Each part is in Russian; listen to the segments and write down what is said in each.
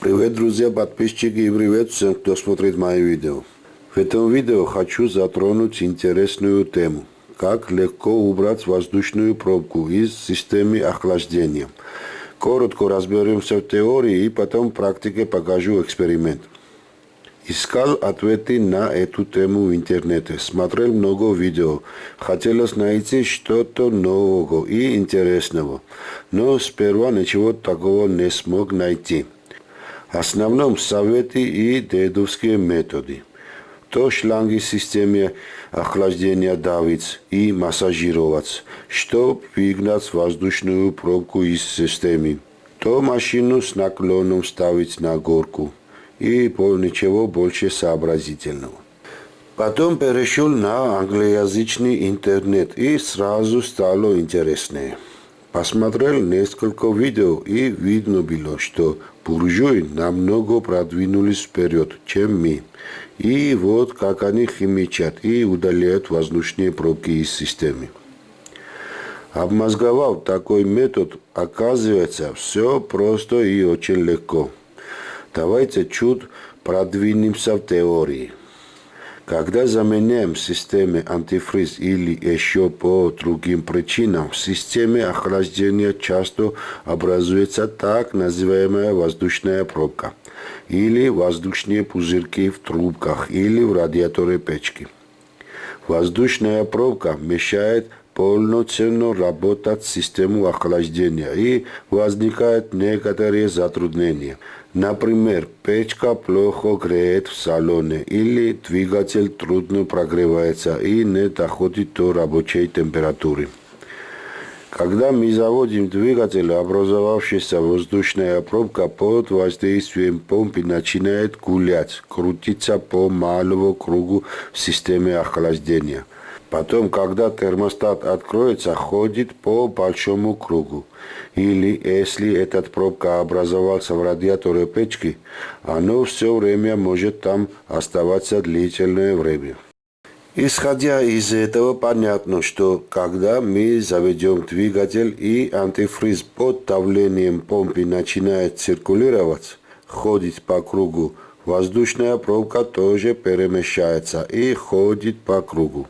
Привет, друзья, подписчики и привет всем, кто смотрит мои видео. В этом видео хочу затронуть интересную тему. Как легко убрать воздушную пробку из системы охлаждения. Коротко разберемся в теории и потом в практике покажу эксперимент. Искал ответы на эту тему в интернете, смотрел много видео. Хотелось найти что-то нового и интересного, но сперва ничего такого не смог найти. Основном советы и дедовские методы. То шланги системе охлаждения давить и массажировать, чтобы выгнать воздушную пробку из системы. То машину с наклоном ставить на горку и ничего больше сообразительного. Потом перешел на англоязычный интернет и сразу стало интереснее. Посмотрел несколько видео и видно было, что буржуи намного продвинулись вперед, чем мы. И вот как они химичат и удаляют воздушные пробки из системы. Обмозговав такой метод, оказывается, все просто и очень легко. Давайте чуть продвинемся в теории. Когда заменяем системе антифриз или еще по другим причинам, в системе охлаждения часто образуется так называемая воздушная пробка или воздушные пузырьки в трубках или в радиаторе печки. Воздушная пробка мешает полноценно работать систему охлаждения и возникают некоторые затруднения – Например, печка плохо греет в салоне или двигатель трудно прогревается и не доходит до рабочей температуры. Когда мы заводим двигатель, образовавшаяся воздушная пробка под воздействием помпы начинает гулять, крутиться по малому кругу в системе охлаждения – Потом, когда термостат откроется, ходит по большому кругу. Или, если эта пробка образовался в радиаторе печки, оно все время может там оставаться длительное время. Исходя из этого, понятно, что когда мы заведем двигатель и антифриз под давлением помпы начинает циркулировать, ходить по кругу, воздушная пробка тоже перемещается и ходит по кругу.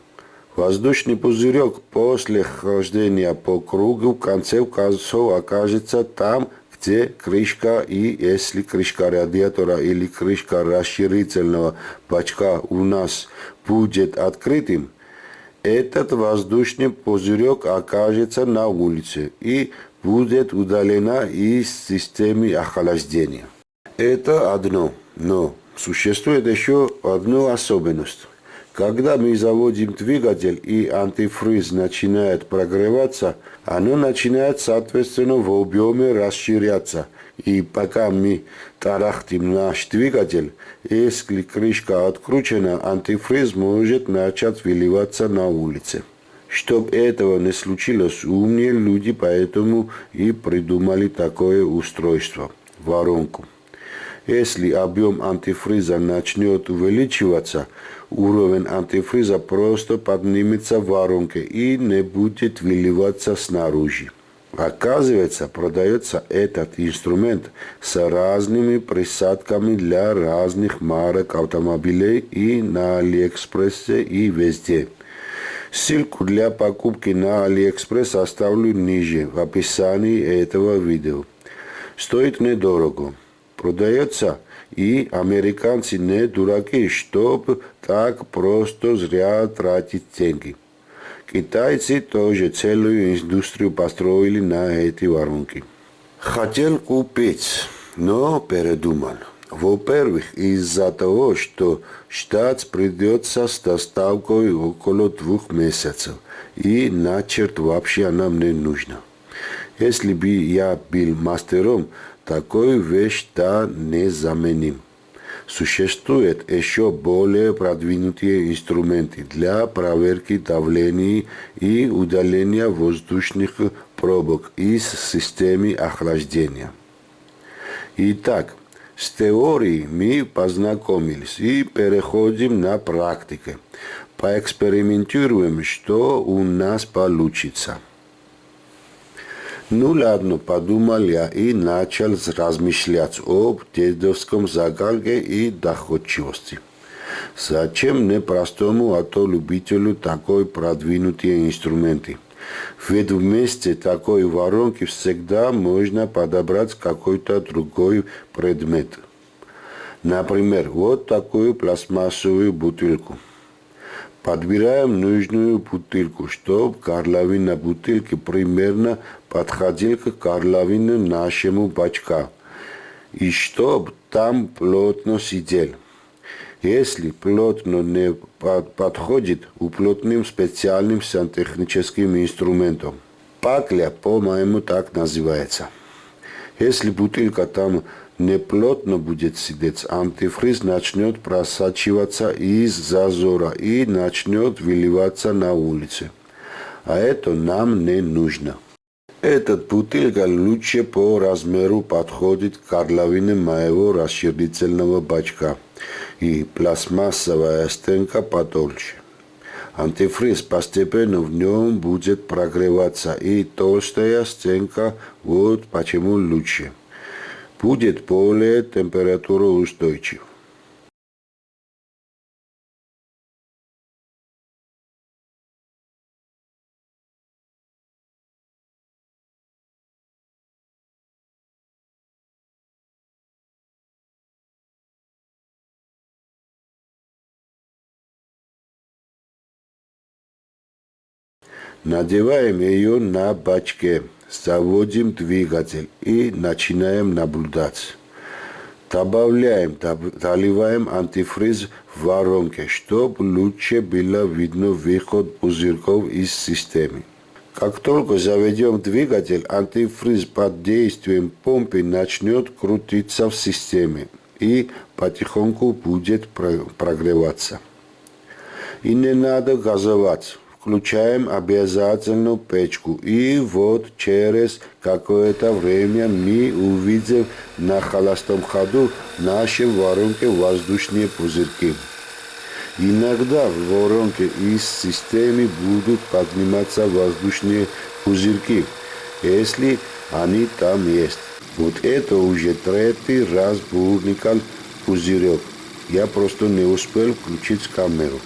Воздушный пузырек после хождения по кругу в конце концов окажется там, где крышка и если крышка радиатора или крышка расширительного бачка у нас будет открытым, этот воздушный пузырек окажется на улице и будет удалена из системы охлаждения. Это одно, но существует еще одна особенность. Когда мы заводим двигатель и антифриз начинает прогреваться, оно начинает соответственно в объеме расширяться. И пока мы тарахтим наш двигатель, если крышка откручена, антифриз может начать выливаться на улице. Чтобы этого не случилось, умные люди поэтому и придумали такое устройство – воронку. Если объем антифриза начнет увеличиваться, уровень антифриза просто поднимется в воронке и не будет выливаться снаружи. Оказывается, продается этот инструмент с разными присадками для разных марок автомобилей и на Алиэкспрессе и везде. Ссылку для покупки на Алиэкспресс оставлю ниже в описании этого видео. Стоит недорого продается, и американцы не дураки, чтобы так просто зря тратить деньги. Китайцы тоже целую индустрию построили на эти воронки. Хотел купить, но передумал. Во-первых, из-за того, что штат придется с доставкой около двух месяцев, и начерт вообще нам не нужно. Если бы я был мастером, такой вещь да незаменим. Существуют еще более продвинутые инструменты для проверки давления и удаления воздушных пробок из системы охлаждения. Итак, с теорией мы познакомились и переходим на практику. Поэкспериментируем, что у нас получится. Ну ладно, подумал я и начал размышлять об дедовском загалке и доходчивости. Зачем мне простому автолюбителю такой продвинутые инструменты? Ведь вместе такой воронки всегда можно подобрать какой-то другой предмет. Например, вот такую пластмассовую бутылку – Подбираем нужную бутылку, чтобы горловина бутылки примерно подходила к горловине нашему бачка. И чтобы там плотно сидел. Если плотно не подходит, уплотним специальным сантехническим инструментом. Пакля, по-моему, так называется. Если бутылка там неплотно будет сидеть, антифриз начнет просачиваться из зазора и начнет выливаться на улице. А это нам не нужно. Этот бутылка лучше по размеру подходит к горловине моего расширительного бачка и пластмассовая стенка потолще. Антифриз постепенно в нем будет прогреваться и толстая стенка вот почему лучше будет более температуроустойчив. Надеваем ее на бачке заводим двигатель и начинаем наблюдать. Добавляем, доливаем антифриз в воронке, чтобы лучше было видно выход пузырьков из системы. Как только заведем двигатель, антифриз под действием помпы начнет крутиться в системе и потихоньку будет прогреваться. И не надо газовать включаем обязательно печку. И вот через какое-то время мы увидим на холостом ходу в нашей воронке воздушные пузырьки. Иногда в воронке из системы будут подниматься воздушные пузырьки, если они там есть. Вот это уже третий раз бурникал пузырек. Я просто не успел включить камеру.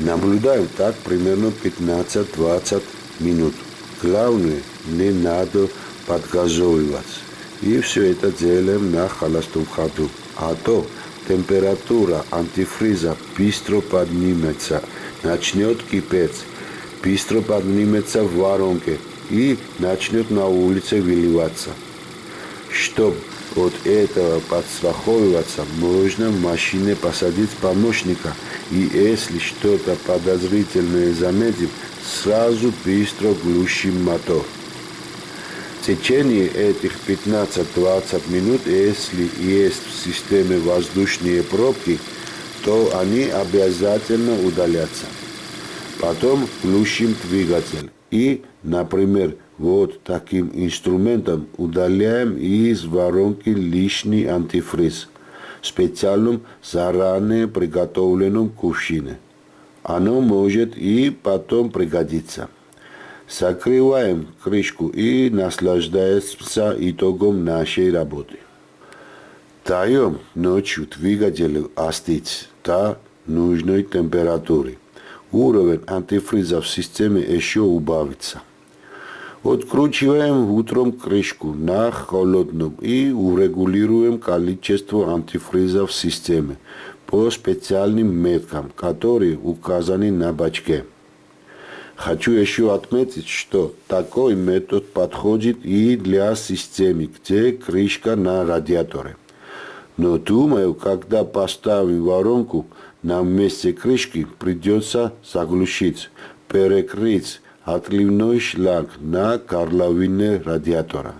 Наблюдаем так примерно 15-20 минут. Главное, не надо подгазовывать. И все это делаем на холостом ходу. А то температура антифриза быстро поднимется, начнет кипеть, быстро поднимется в воронке и начнет на улице выливаться. Чтобы от этого подстраховываться, можно в машине посадить помощника – и если что-то подозрительное заметим, сразу быстро глушим мотор. В течение этих 15-20 минут, если есть в системе воздушные пробки, то они обязательно удалятся. Потом глушим двигатель и, например, вот таким инструментом удаляем из воронки лишний антифриз – специальном заранее приготовленном кувшине. Оно может и потом пригодиться. Закрываем крышку и наслаждаемся итогом нашей работы. Даем ночью двигателю остыть до нужной температуры. Уровень антифриза в системе еще убавится. Откручиваем утром крышку на холодном и урегулируем количество антифриза в системе по специальным меткам, которые указаны на бачке. Хочу еще отметить, что такой метод подходит и для системы, где крышка на радиаторе. Но думаю, когда поставим воронку, на месте крышки придется заглушить, перекрыть отливной шланг на горловине радиатора.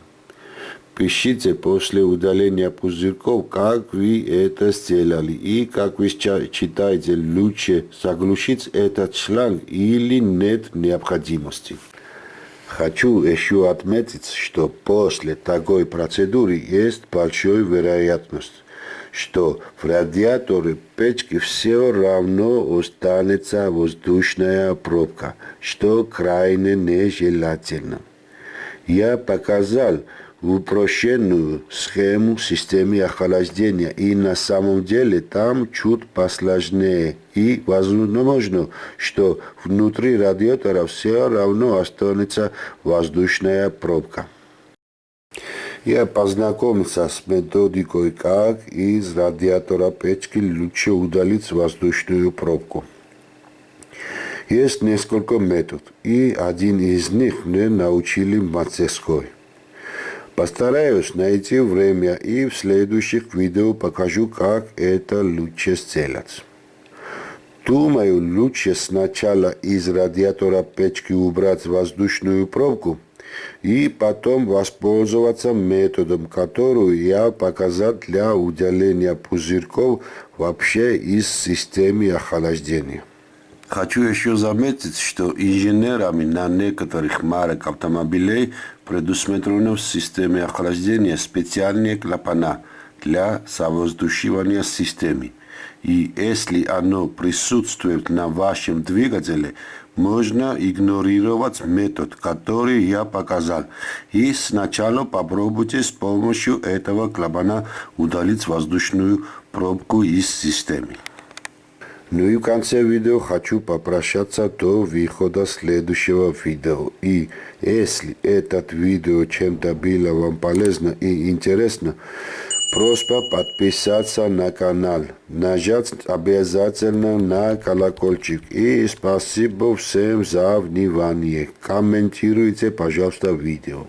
Пишите после удаления пузырьков, как вы это сделали и как вы считаете лучше заглушить этот шланг или нет необходимости. Хочу еще отметить, что после такой процедуры есть большая вероятность, что в радиаторе печки все равно останется воздушная пробка, что крайне нежелательно. Я показал упрощенную схему системы охлаждения. И на самом деле там чуть посложнее. И возможно, что внутри радиатора все равно останется воздушная пробка. Я познакомился с методикой, как из радиатора печки лучше удалить воздушную пробку. Есть несколько методов, и один из них мне научили в мастерской. Постараюсь найти время и в следующих видео покажу, как это лучше сделать. Думаю, лучше сначала из радиатора печки убрать воздушную пробку и потом воспользоваться методом, который я показал для удаления пузырьков вообще из системы охлаждения. Хочу еще заметить, что инженерами на некоторых марок автомобилей предусмотрено в системе охлаждения специальные клапана для совоздушивания системы. И если оно присутствует на вашем двигателе, можно игнорировать метод, который я показал. И сначала попробуйте с помощью этого клапана удалить воздушную пробку из системы. Ну и в конце видео хочу попрощаться до выхода следующего видео. И если этот видео чем-то было вам полезно и интересно, просьба подписаться на канал, нажать обязательно на колокольчик. И спасибо всем за внимание. Комментируйте, пожалуйста, видео.